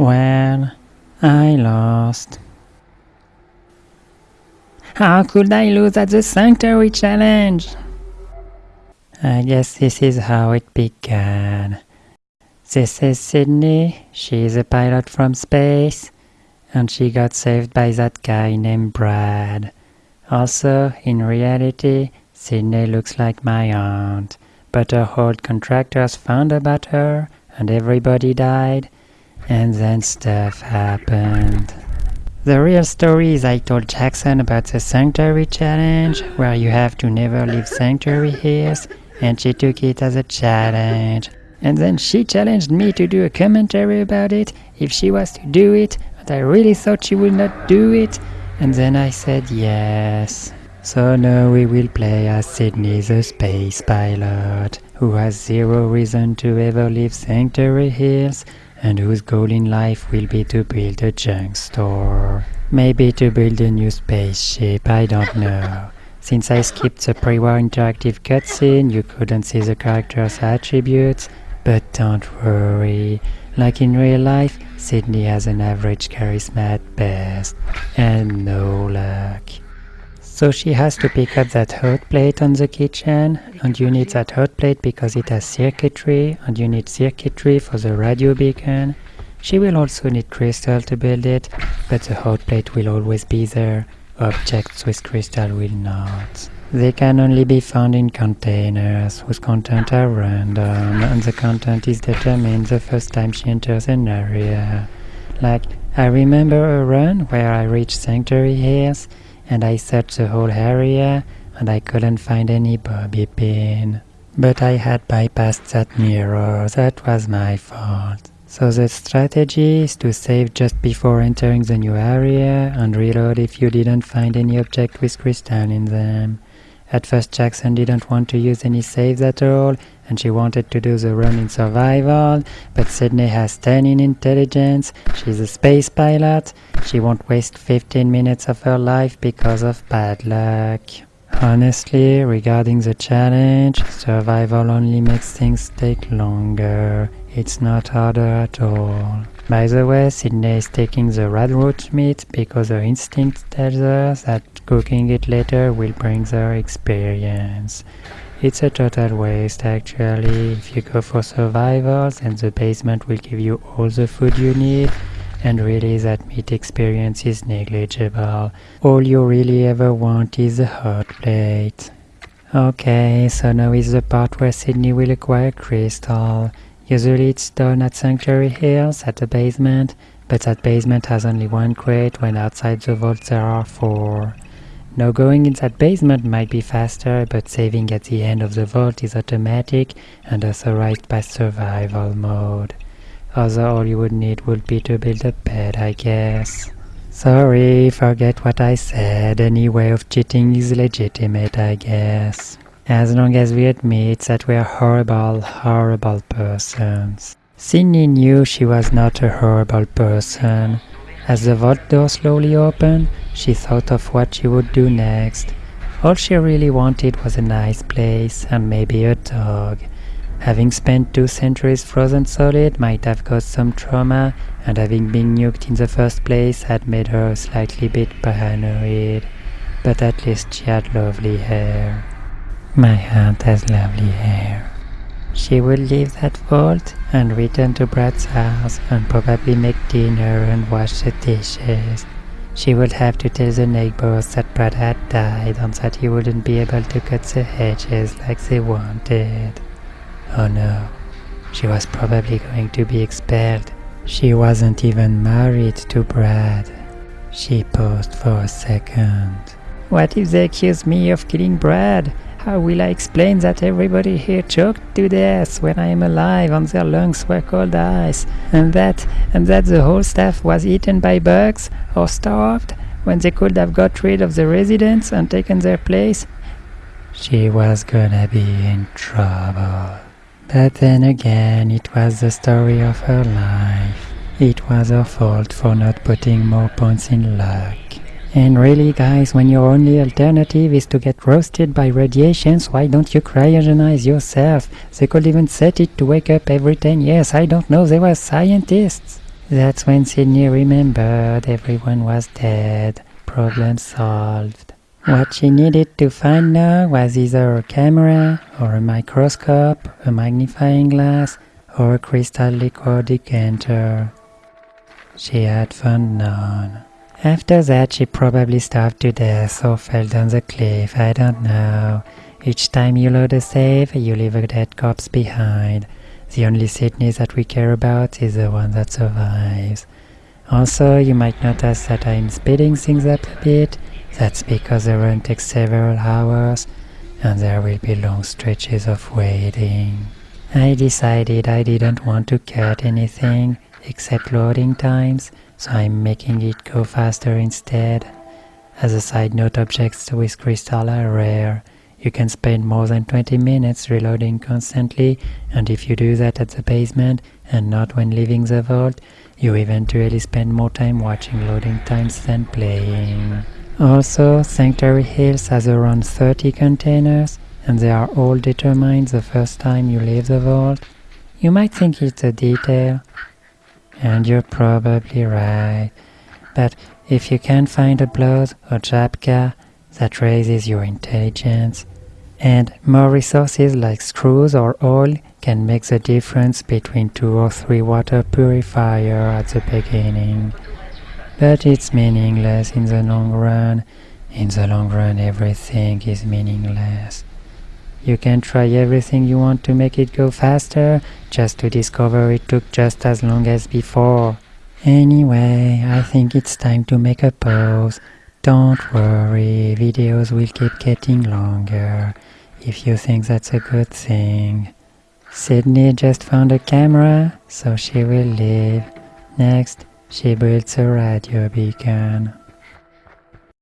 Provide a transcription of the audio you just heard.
Well, I lost. How could I lose at the Sanctuary Challenge? I guess this is how it began. This is Sydney, she's a pilot from space, and she got saved by that guy named Brad. Also, in reality, Sydney looks like my aunt, but her old contractors found about her, and everybody died, and then stuff happened. The real story is I told Jackson about the Sanctuary Challenge, where you have to never leave Sanctuary Hills, and she took it as a challenge. And then she challenged me to do a commentary about it, if she was to do it, but I really thought she would not do it, and then I said yes. So now we will play as Sydney the space pilot, who has zero reason to ever leave Sanctuary Hills, and whose goal in life will be to build a junk store. Maybe to build a new spaceship, I don't know. Since I skipped the pre-war interactive cutscene, you couldn't see the character's attributes, but don't worry. Like in real life, Sydney has an average charisma at best, and no luck. So she has to pick up that hot plate on the kitchen, and you need that hot plate because it has circuitry, and you need circuitry for the radio beacon. She will also need crystal to build it, but the hot plate will always be there. Objects with crystal will not. They can only be found in containers, whose content are random, and the content is determined the first time she enters an area. Like, I remember a run where I reached Sanctuary Hills, and I searched the whole area and I couldn't find any bobby pin. But I had bypassed that mirror, that was my fault. So the strategy is to save just before entering the new area and reload if you didn't find any object with crystal in them. At first Jackson didn't want to use any saves at all and she wanted to do the run in survival, but Sydney has 10 in intelligence, she's a space pilot, she won't waste 15 minutes of her life because of bad luck. Honestly, regarding the challenge, survival only makes things take longer. It's not harder at all. By the way, Sydney is taking the radroach meat because her instinct tells her that cooking it later will bring her experience. It's a total waste actually. If you go for survivals and the basement will give you all the food you need, and really that meat experience is negligible. All you really ever want is a hot plate. Okay, so now is the part where Sydney will acquire crystal. Usually it's done at Sanctuary Hills, at the basement, but that basement has only one crate when outside the vault there are four. Now going in that basement might be faster, but saving at the end of the vault is automatic and authorized by survival mode. Other all you would need would be to build a bed, I guess. Sorry, forget what I said, any way of cheating is legitimate, I guess. As long as we admit that we're horrible, horrible persons. Sydney knew she was not a horrible person. As the vault door slowly opened, she thought of what she would do next. All she really wanted was a nice place and maybe a dog. Having spent two centuries frozen solid might have caused some trauma, and having been nuked in the first place had made her slightly bit paranoid. But at least she had lovely hair. My aunt has lovely hair. She would leave that vault and return to Brad's house and probably make dinner and wash the dishes. She would have to tell the neighbors that Brad had died and that he wouldn't be able to cut the hedges like they wanted. Oh no, she was probably going to be expelled. She wasn't even married to Brad. She paused for a second. What if they accuse me of killing Brad? How will I explain that everybody here choked to death when I am alive and their lungs were cold ice, and that and that the whole staff was eaten by bugs or starved when they could have got rid of the residents and taken their place? She was gonna be in trouble. But then again, it was the story of her life. It was her fault for not putting more points in luck. And really guys, when your only alternative is to get roasted by radiations, why don't you cryogenize yourself? They could even set it to wake up every 10 years, I don't know, they were scientists. That's when Sydney remembered everyone was dead. Problem solved. What she needed to find now was either a camera, or a microscope, a magnifying glass, or a crystal liquor decanter. She had found none. After that, she probably starved to death or fell down the cliff, I don't know. Each time you load a save, you leave a dead corpse behind. The only Sydney that we care about is the one that survives. Also, you might notice that I'm speeding things up a bit. That's because the run takes several hours, and there will be long stretches of waiting. I decided I didn't want to cut anything except loading times, so I'm making it go faster instead. As a side note, objects with crystal are rare. You can spend more than 20 minutes reloading constantly, and if you do that at the basement and not when leaving the vault, you eventually spend more time watching loading times than playing. Also, Sanctuary Hills has around 30 containers, and they are all determined the first time you leave the vault. You might think it's a detail, and you're probably right. But if you can't find a blood or Japka, that raises your intelligence. And more resources like screws or oil can make the difference between two or three water purifier at the beginning. But it's meaningless in the long run. In the long run, everything is meaningless. You can try everything you want to make it go faster, just to discover it took just as long as before. Anyway, I think it's time to make a pause. Don't worry, videos will keep getting longer, if you think that's a good thing. Sydney just found a camera, so she will leave. Next, she builds a radio beacon.